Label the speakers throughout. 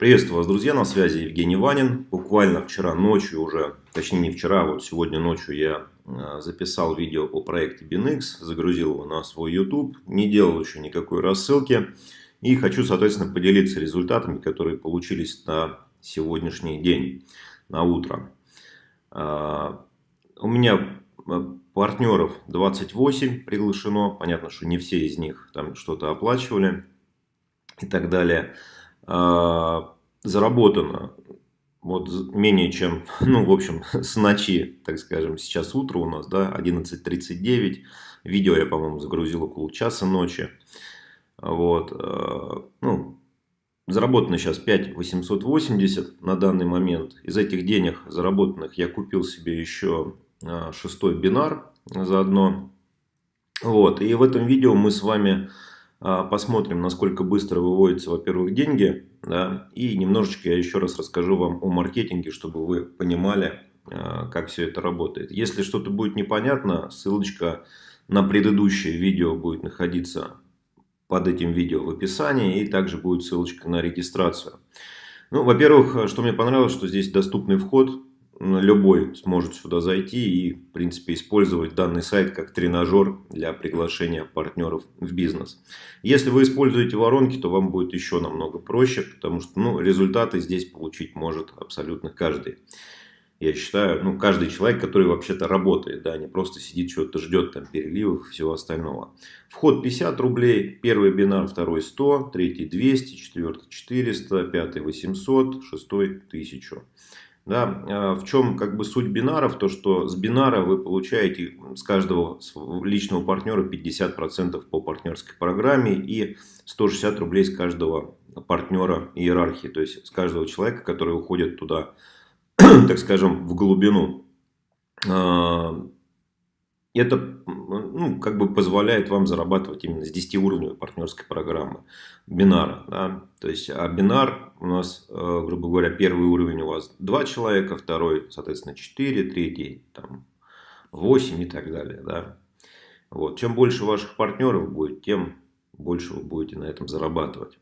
Speaker 1: Приветствую вас, друзья, на связи Евгений Ванин. Буквально вчера ночью уже, точнее не вчера, а вот сегодня ночью я а, записал видео о проекте BinX, загрузил его на свой YouTube, не делал еще никакой рассылки. И хочу, соответственно, поделиться результатами, которые получились на сегодняшний день, на утро. А, у меня партнеров 28 приглашено. Понятно, что не все из них там что-то оплачивали и так далее. А, заработано вот менее чем, ну, в общем, с ночи, так скажем, сейчас утро у нас, да, 11.39. Видео я, по-моему, загрузил около часа ночи. Вот, а, ну, заработано сейчас 5880 на данный момент. Из этих денег заработанных я купил себе еще а, шестой бинар заодно. Вот, и в этом видео мы с вами посмотрим, насколько быстро выводятся, во-первых, деньги. Да, и немножечко я еще раз расскажу вам о маркетинге, чтобы вы понимали, а, как все это работает. Если что-то будет непонятно, ссылочка на предыдущее видео будет находиться под этим видео в описании. И также будет ссылочка на регистрацию. Ну, во-первых, что мне понравилось, что здесь доступный вход любой сможет сюда зайти и, в принципе, использовать данный сайт как тренажер для приглашения партнеров в бизнес. Если вы используете воронки, то вам будет еще намного проще, потому что ну, результаты здесь получить может абсолютно каждый. Я считаю, ну, каждый человек, который вообще-то работает, да, не просто сидит, что-то ждет, там, переливов и всего остального. Вход 50 рублей, первый бинар, второй 100, третий 200, четвертый 400, пятый 800, шестой 1000. Да, а, в чем как бы суть бинаров? То, что с бинара вы получаете с каждого личного партнера 50% по партнерской программе и 160 рублей с каждого партнера иерархии. То есть с каждого человека, который уходит туда, так скажем, в глубину. Это ну, как бы позволяет вам зарабатывать именно с 10-уровневой партнерской программы бинара. Да? То есть, а бинар у нас, э, грубо говоря, первый уровень у вас 2 человека, второй, соответственно, 4, третий там, 8 и так далее. Да? Вот. Чем больше ваших партнеров будет, тем больше вы будете на этом зарабатывать.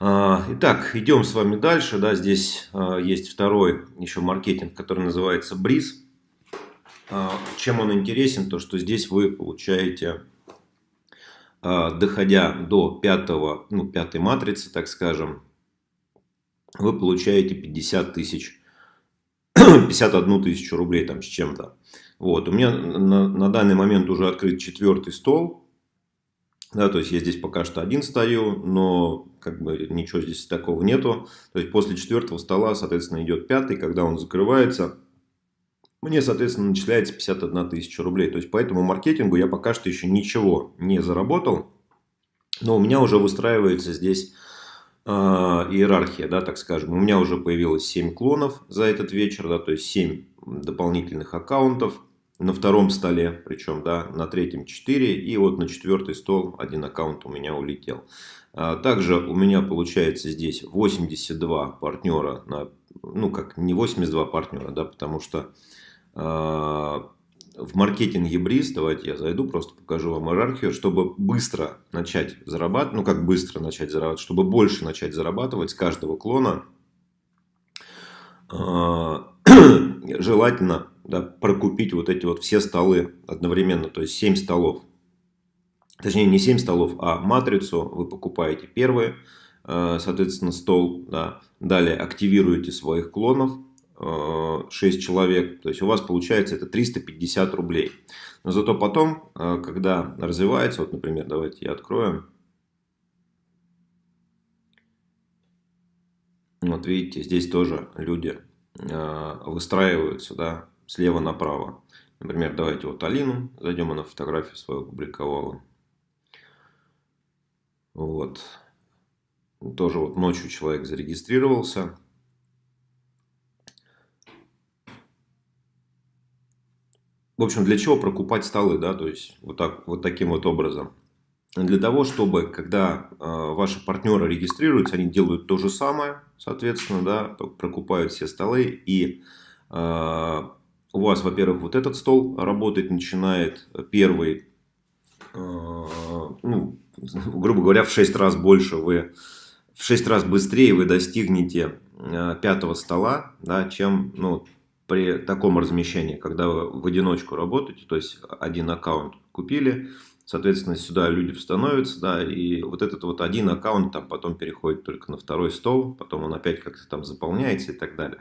Speaker 1: А, итак, идем с вами дальше. Да, здесь а, есть второй еще маркетинг, который называется Бриз. А, чем он интересен, то что здесь вы получаете, а, доходя до пятого, ну, пятой матрицы, так скажем, вы получаете 50 тысяч, 51 тысячу рублей там с чем-то. Вот, у меня на, на данный момент уже открыт четвертый стол. Да, то есть я здесь пока что один стою, но как бы ничего здесь такого нету. То есть после четвертого стола, соответственно, идет пятый, когда он закрывается мне, соответственно, начисляется 51 тысяча рублей. То есть, по этому маркетингу я пока что еще ничего не заработал. Но у меня уже выстраивается здесь э, иерархия, да, так скажем. У меня уже появилось 7 клонов за этот вечер, да, то есть 7 дополнительных аккаунтов на втором столе, причем, да, на третьем 4, и вот на четвертый стол один аккаунт у меня улетел. А, также у меня получается здесь 82 партнера, на, ну как не 82 партнера, да, потому что в маркетинге Бриз, давайте я зайду, просто покажу вам иерархию, чтобы быстро начать зарабатывать, ну как быстро начать зарабатывать, чтобы больше начать зарабатывать с каждого клона, а, желательно да, прокупить вот эти вот все столы одновременно, то есть 7 столов. Точнее, не 7 столов, а матрицу. Вы покупаете первый, а, соответственно, стол, да, далее активируете своих клонов, 6 человек, то есть у вас получается это 350 рублей. Но зато потом, э, когда развивается, вот, например, давайте я открою. Вот видите, здесь тоже люди э, выстраиваются, да, слева направо. Например, давайте вот Алину, зайдем, она фотографию свою опубликовала. Вот. Тоже вот ночью человек зарегистрировался. В общем, для чего прокупать столы, да, то есть вот, так, вот таким вот образом. Для того, чтобы, когда э, ваши партнеры регистрируются, они делают то же самое, соответственно, да, прокупают все столы, и э, у вас, во-первых, вот этот стол работать начинает первый, э, ну, грубо говоря, в 6 раз больше вы в 6 раз быстрее вы достигнете э, пятого стола, да, чем ну, при таком размещении, когда вы в одиночку работаете, то есть один аккаунт купили, соответственно, сюда люди становятся, да, и вот этот вот один аккаунт там потом переходит только на второй стол, потом он опять как-то там заполняется и так далее.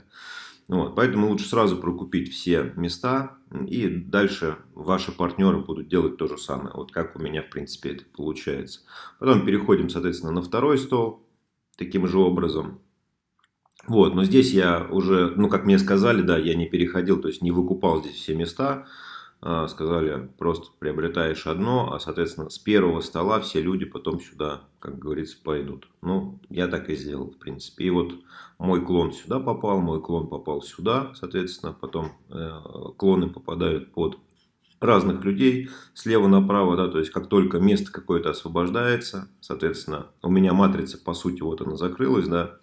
Speaker 1: Вот, поэтому лучше сразу прокупить все места, и дальше ваши партнеры будут делать то же самое. Вот как у меня, в принципе, это получается. Потом переходим, соответственно, на второй стол, таким же образом. Вот, но здесь я уже, ну, как мне сказали, да, я не переходил, то есть не выкупал здесь все места. А, сказали, просто приобретаешь одно, а, соответственно, с первого стола все люди потом сюда, как говорится, пойдут. Ну, я так и сделал, в принципе. И вот мой клон сюда попал, мой клон попал сюда, соответственно, потом э, клоны попадают под разных людей слева направо, да, то есть как только место какое-то освобождается, соответственно, у меня матрица, по сути, вот она закрылась, да,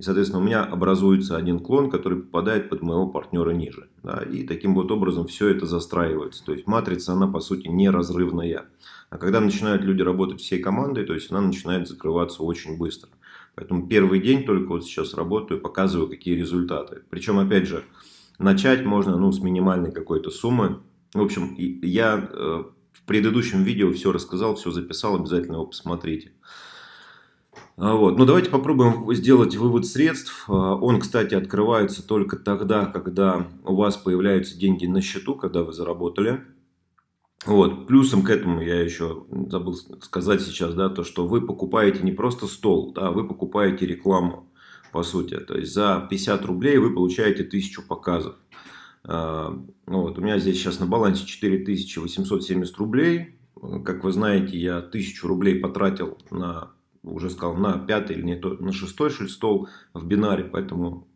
Speaker 1: и, соответственно, у меня образуется один клон, который попадает под моего партнера ниже. Да, и таким вот образом все это застраивается. То есть матрица, она по сути неразрывная. А когда начинают люди работать всей командой, то есть она начинает закрываться очень быстро. Поэтому первый день только вот сейчас работаю, показываю, какие результаты. Причем, опять же, начать можно ну, с минимальной какой-то суммы. В общем, я э, в предыдущем видео все рассказал, все записал, обязательно его посмотрите. А, вот. Ну, давайте попробуем сделать вывод средств. А, он, кстати, открывается только тогда, когда у вас появляются деньги на счету, когда вы заработали. Вот. Плюсом к этому я еще забыл сказать сейчас, да, то, что вы покупаете не просто стол, да, вы покупаете рекламу, по сути. То есть за 50 рублей вы получаете 1000 показов. А, вот. У меня здесь сейчас на балансе 4870 рублей. Как вы знаете, я 1000 рублей потратил на уже сказал, на пятый или не то, на шестой что стол в бинаре, поэтому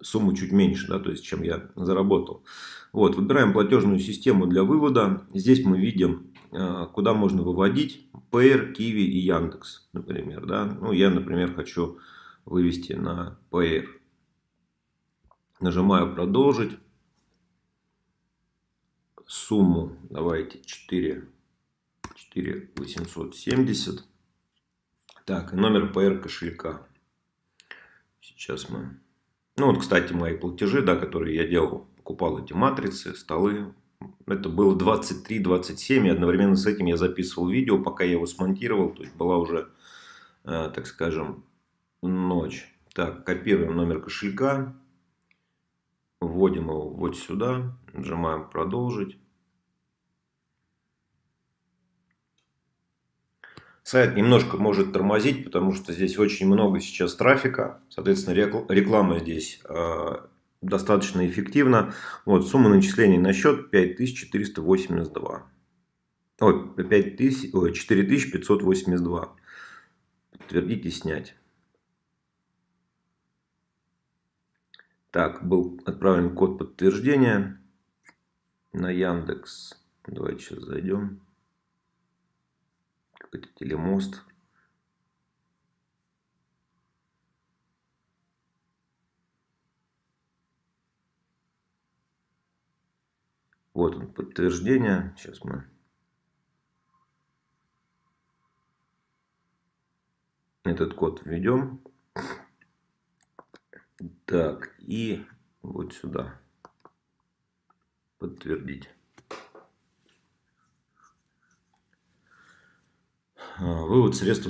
Speaker 1: сумму чуть меньше, да, то есть, чем я заработал. Вот, выбираем платежную систему для вывода. Здесь мы видим, э, куда можно выводить Payer, Kiwi и Яндекс, например. Да? Ну, я, например, хочу вывести на Payer. Нажимаю продолжить. Сумму давайте 4, 4 870. Так, номер PR кошелька. Сейчас мы... Ну, вот, кстати, мои платежи, да, которые я делал. Покупал эти матрицы, столы. Это было 23-27. И одновременно с этим я записывал видео, пока я его смонтировал. То есть, была уже, э, так скажем, ночь. Так, копируем номер кошелька. Вводим его вот сюда. Нажимаем продолжить. Сайт немножко может тормозить, потому что здесь очень много сейчас трафика. Соответственно, реклама здесь э, достаточно эффективна. Вот, сумма начислений на счет 5482. Ой, 5000, ой, 4582. Подтвердить и снять. Так, был отправлен код подтверждения на Яндекс. Давайте сейчас зайдем какой-то телемост. Вот он, подтверждение. Сейчас мы этот код введем. Так, и вот сюда подтвердить. А, вывод средств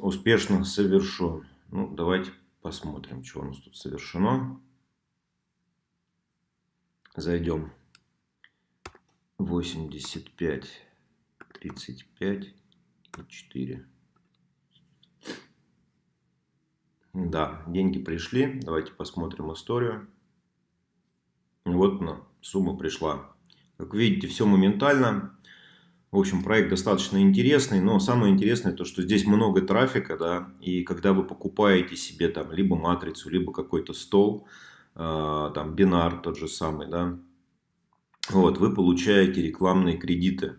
Speaker 1: успешно совершен. Ну, давайте посмотрим, что у нас тут совершено. Зайдем. 85, 35 и 4. Да, деньги пришли. Давайте посмотрим историю. Вот она, сумма пришла. Как видите, все моментально. В общем, проект достаточно интересный, но самое интересное то, что здесь много трафика, да, и когда вы покупаете себе там либо матрицу, либо какой-то стол, э, там бинар тот же самый, да, вот, вы получаете рекламные кредиты.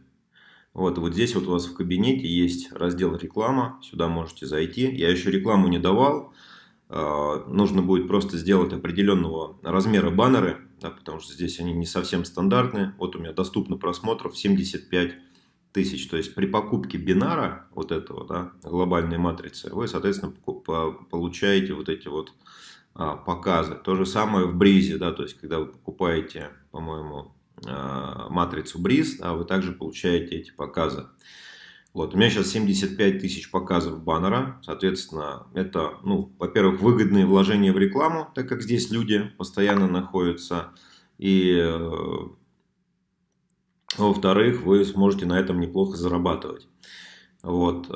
Speaker 1: Вот, вот здесь вот у вас в кабинете есть раздел реклама, сюда можете зайти. Я еще рекламу не давал, э, нужно будет просто сделать определенного размера баннеры, да, потому что здесь они не совсем стандартные. Вот у меня доступно просмотров 75 тысяч. То есть при покупке бинара, вот этого, да, глобальной матрицы, вы, соответственно, получаете вот эти вот а, показы. То же самое в бризе, да, то есть когда вы покупаете, по-моему, а, матрицу бриз, да, вы также получаете эти показы. Вот, у меня сейчас 75 тысяч показов баннера, соответственно, это, ну, во-первых, выгодные вложения в рекламу, так как здесь люди постоянно находятся, и, э, во-вторых, вы сможете на этом неплохо зарабатывать. Вот,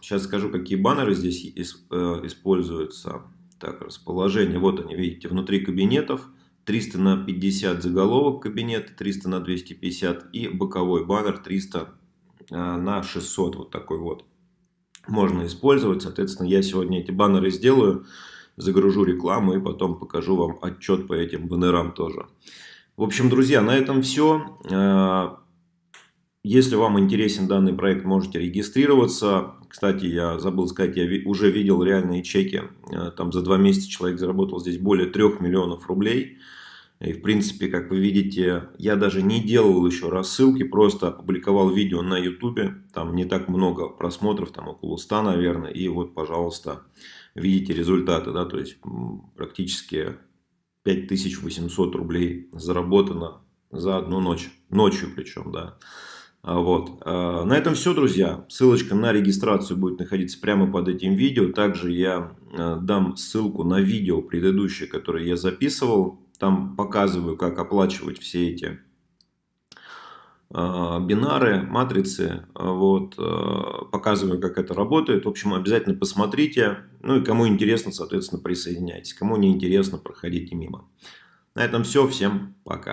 Speaker 1: сейчас э, скажу, какие баннеры здесь э, используются. Так, расположение, вот они, видите, внутри кабинетов, 300 на 50 заголовок кабинета, 300 на 250 и боковой баннер 300 а, на 600, вот такой вот. Можно использовать, соответственно, я сегодня эти баннеры сделаю, загружу рекламу и потом покажу вам отчет по этим баннерам тоже. В общем, друзья, на этом все. А, если вам интересен данный проект, можете регистрироваться. Кстати, я забыл сказать, я уже видел реальные чеки. А, там за два месяца человек заработал здесь более 3 миллионов рублей. И в принципе, как вы видите, я даже не делал еще рассылки, просто опубликовал видео на YouTube. Там не так много просмотров, там около 100, наверное. И вот, пожалуйста, видите результаты, да, то есть практически 5800 рублей заработано за одну ночь. Ночью причем, да. А вот. А, на этом все, друзья. Ссылочка на регистрацию будет находиться прямо под этим видео. Также я а, дам ссылку на видео предыдущее, которое я записывал там показываю, как оплачивать все эти бинары, матрицы, вот, а, показываю, как это работает. В общем, обязательно посмотрите. Ну и кому интересно, соответственно, присоединяйтесь. Кому не интересно, проходите мимо. На этом все. Всем пока.